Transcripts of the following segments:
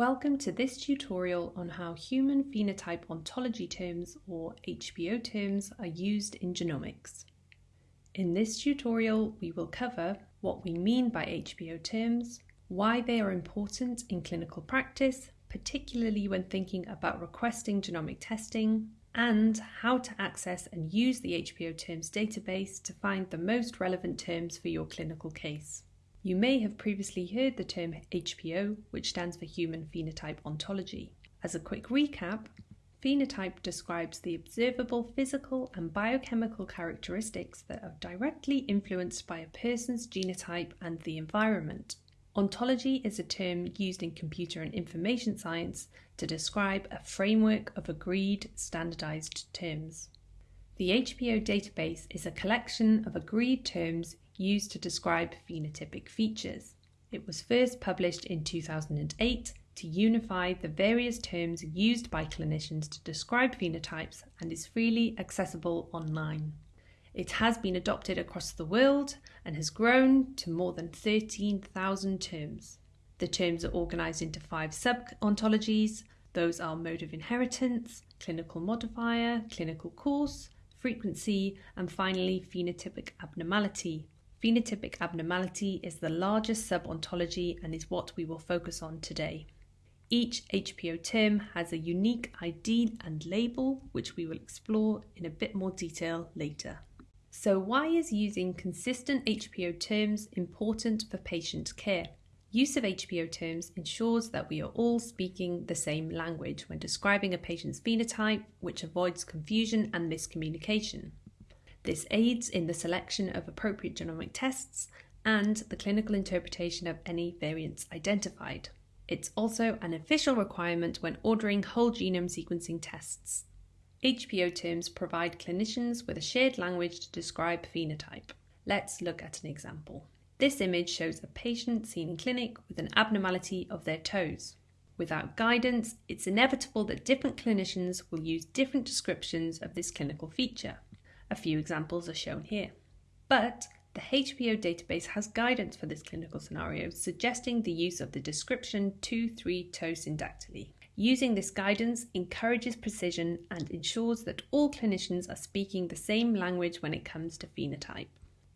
Welcome to this tutorial on how human phenotype ontology terms or HPO terms are used in genomics. In this tutorial we will cover what we mean by HPO terms, why they are important in clinical practice, particularly when thinking about requesting genomic testing, and how to access and use the HPO terms database to find the most relevant terms for your clinical case. You may have previously heard the term HPO, which stands for Human Phenotype Ontology. As a quick recap, phenotype describes the observable physical and biochemical characteristics that are directly influenced by a person's genotype and the environment. Ontology is a term used in computer and information science to describe a framework of agreed standardized terms. The HPO database is a collection of agreed terms used to describe phenotypic features. It was first published in 2008 to unify the various terms used by clinicians to describe phenotypes and is freely accessible online. It has been adopted across the world and has grown to more than 13,000 terms. The terms are organised into five sub ontologies. Those are mode of inheritance, clinical modifier, clinical course, frequency, and finally phenotypic abnormality, Phenotypic abnormality is the largest sub-ontology and is what we will focus on today. Each HPO term has a unique ID and label, which we will explore in a bit more detail later. So, why is using consistent HPO terms important for patient care? Use of HPO terms ensures that we are all speaking the same language when describing a patient's phenotype, which avoids confusion and miscommunication. This aids in the selection of appropriate genomic tests and the clinical interpretation of any variants identified. It's also an official requirement when ordering whole genome sequencing tests. HPO terms provide clinicians with a shared language to describe phenotype. Let's look at an example. This image shows a patient seen in clinic with an abnormality of their toes. Without guidance, it's inevitable that different clinicians will use different descriptions of this clinical feature. A few examples are shown here. But the HPO database has guidance for this clinical scenario, suggesting the use of the description 2-3 toe syndactyly. Using this guidance encourages precision and ensures that all clinicians are speaking the same language when it comes to phenotype.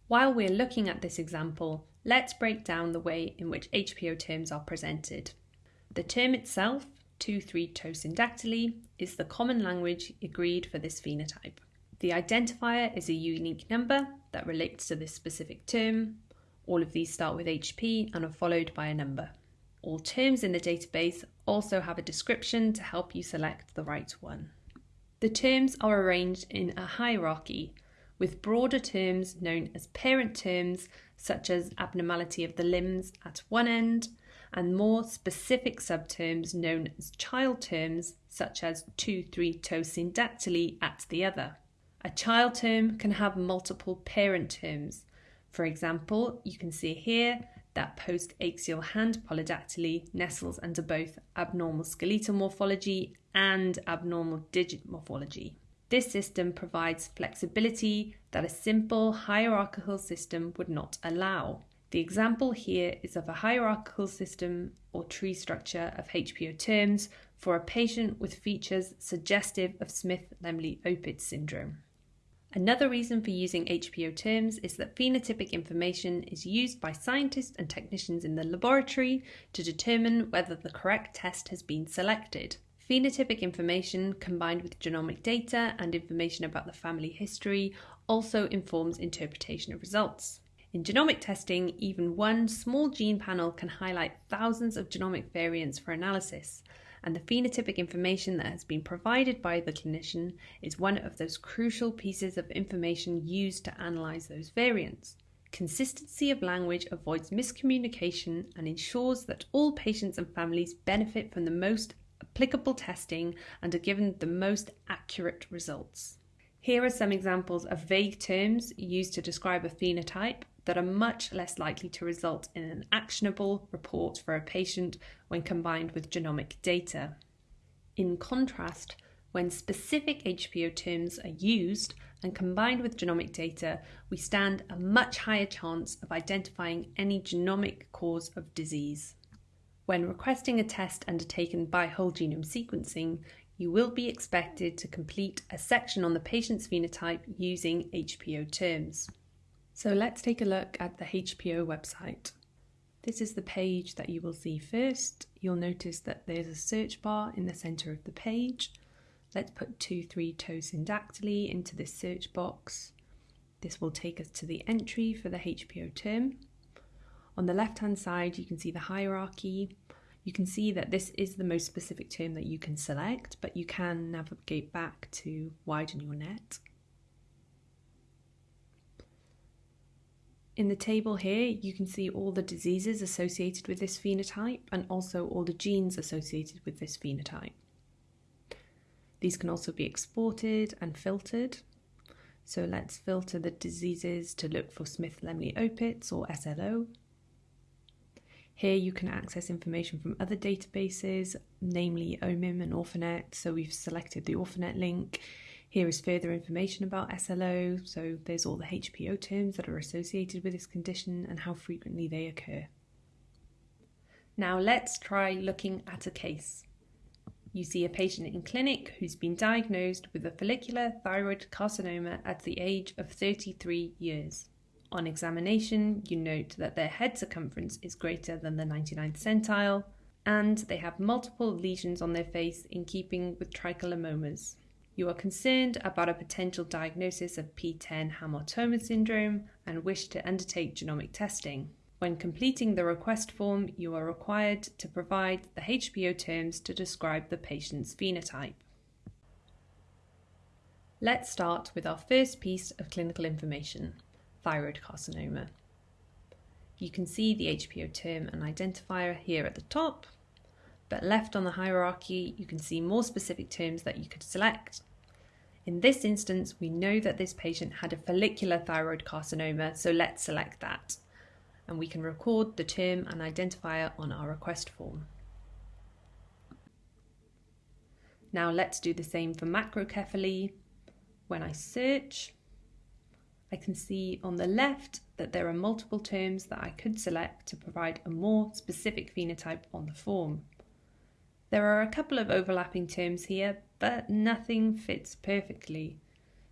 While we're looking at this example, let's break down the way in which HPO terms are presented. The term itself, 2-3 toe syndactyly, is the common language agreed for this phenotype. The identifier is a unique number that relates to this specific term. All of these start with HP and are followed by a number. All terms in the database also have a description to help you select the right one. The terms are arranged in a hierarchy, with broader terms known as parent terms, such as abnormality of the limbs at one end, and more specific subterms known as child terms, such as 2-3 toe syndactyly at the other. A child term can have multiple parent terms. For example, you can see here that post-axial hand polydactyly nestles under both abnormal skeletal morphology and abnormal digit morphology. This system provides flexibility that a simple hierarchical system would not allow. The example here is of a hierarchical system or tree structure of HPO terms for a patient with features suggestive of Smith-Lemli-Opitz syndrome. Another reason for using HPO terms is that phenotypic information is used by scientists and technicians in the laboratory to determine whether the correct test has been selected. Phenotypic information combined with genomic data and information about the family history also informs interpretation of results. In genomic testing, even one small gene panel can highlight thousands of genomic variants for analysis, and the phenotypic information that has been provided by the clinician is one of those crucial pieces of information used to analyse those variants. Consistency of language avoids miscommunication and ensures that all patients and families benefit from the most applicable testing and are given the most accurate results. Here are some examples of vague terms used to describe a phenotype that are much less likely to result in an actionable report for a patient when combined with genomic data. In contrast, when specific HPO terms are used and combined with genomic data, we stand a much higher chance of identifying any genomic cause of disease. When requesting a test undertaken by whole genome sequencing, you will be expected to complete a section on the patient's phenotype using HPO terms. So let's take a look at the HPO website. This is the page that you will see first. You'll notice that there's a search bar in the center of the page. Let's put two, three 2,3-toe syndactyly into this search box. This will take us to the entry for the HPO term. On the left hand side, you can see the hierarchy. You can see that this is the most specific term that you can select, but you can navigate back to widen your net. In the table here, you can see all the diseases associated with this phenotype and also all the genes associated with this phenotype. These can also be exported and filtered. So let's filter the diseases to look for Smith-Lemli-Opitz or SLO. Here you can access information from other databases, namely OMIM and Orphanet. So we've selected the Orphanet link. Here is further information about SLO. So there's all the HPO terms that are associated with this condition and how frequently they occur. Now let's try looking at a case. You see a patient in clinic who's been diagnosed with a follicular thyroid carcinoma at the age of 33 years. On examination, you note that their head circumference is greater than the 99th centile, and they have multiple lesions on their face in keeping with trichilemmomas. You are concerned about a potential diagnosis of PTEN hamartoma syndrome and wish to undertake genomic testing. When completing the request form, you are required to provide the HPO terms to describe the patient's phenotype. Let's start with our first piece of clinical information thyroid carcinoma. You can see the HPO term and identifier here at the top, but left on the hierarchy you can see more specific terms that you could select. In this instance, we know that this patient had a follicular thyroid carcinoma, so let's select that. And we can record the term and identifier on our request form. Now let's do the same for macrocephaly. When I search, I can see on the left that there are multiple terms that I could select to provide a more specific phenotype on the form. There are a couple of overlapping terms here, but nothing fits perfectly.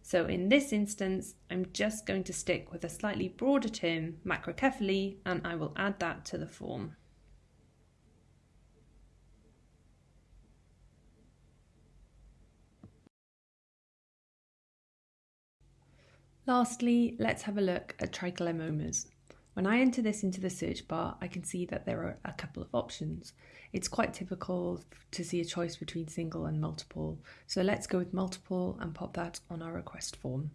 So in this instance, I'm just going to stick with a slightly broader term, macrocephaly, and I will add that to the form. Lastly, let's have a look at trichilemmomas. When I enter this into the search bar, I can see that there are a couple of options. It's quite typical to see a choice between single and multiple, so let's go with multiple and pop that on our request form.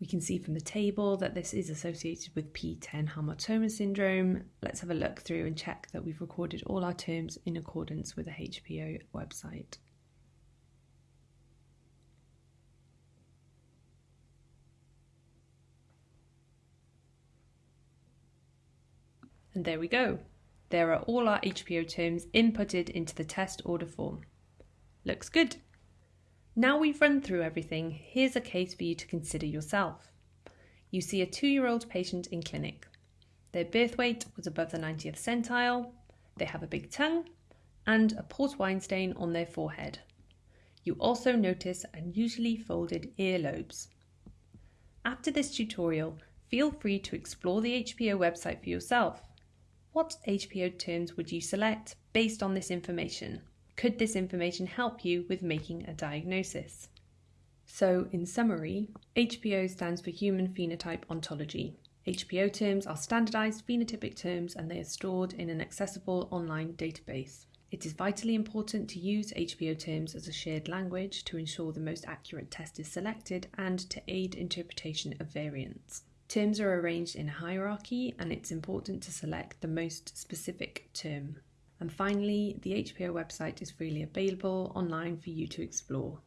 We can see from the table that this is associated with PTEN hamartoma syndrome. Let's have a look through and check that we've recorded all our terms in accordance with the HPO website. And there we go. There are all our HPO terms inputted into the test order form. Looks good. Now we've run through everything, here's a case for you to consider yourself. You see a two-year-old patient in clinic. Their birth weight was above the 90th centile, they have a big tongue, and a port wine stain on their forehead. You also notice unusually folded earlobes. After this tutorial, feel free to explore the HPO website for yourself what HPO terms would you select based on this information? Could this information help you with making a diagnosis? So, in summary, HPO stands for Human Phenotype Ontology. HPO terms are standardized phenotypic terms and they are stored in an accessible online database. It is vitally important to use HPO terms as a shared language to ensure the most accurate test is selected and to aid interpretation of variants. Terms are arranged in a hierarchy and it's important to select the most specific term. And finally, the HPO website is freely available online for you to explore.